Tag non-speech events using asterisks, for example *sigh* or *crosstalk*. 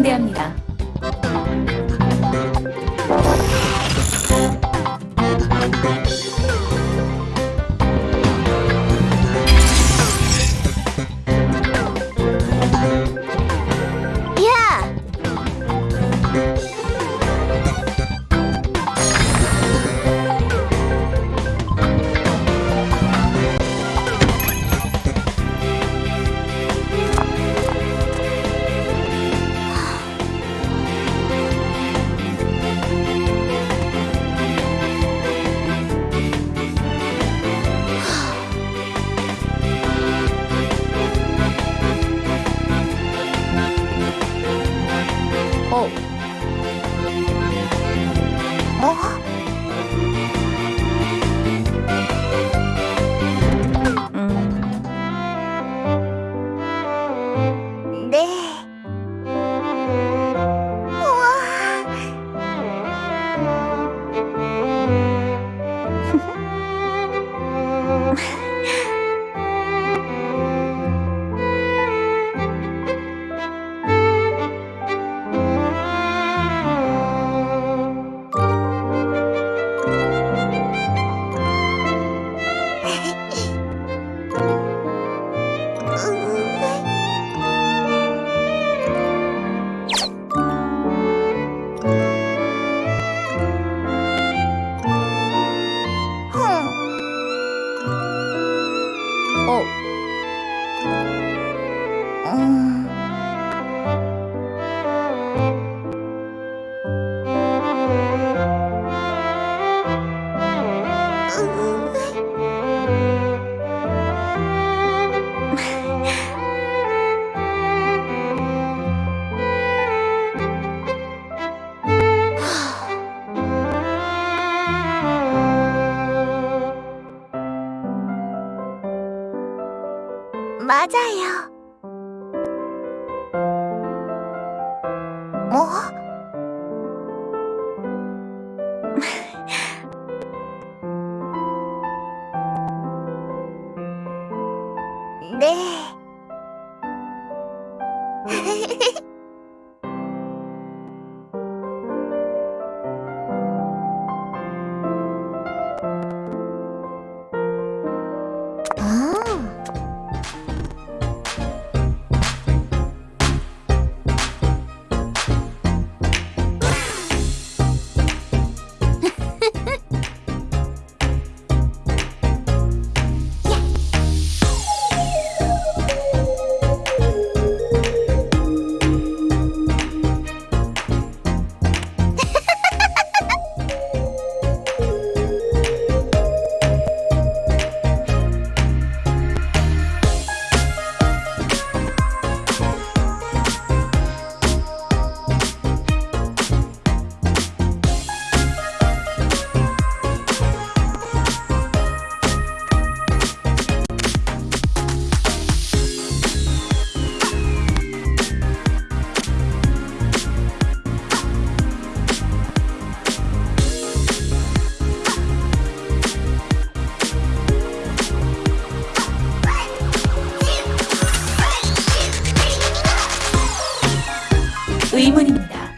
안내합니다. 야! 哦だよ。も *laughs* で 의문입니다.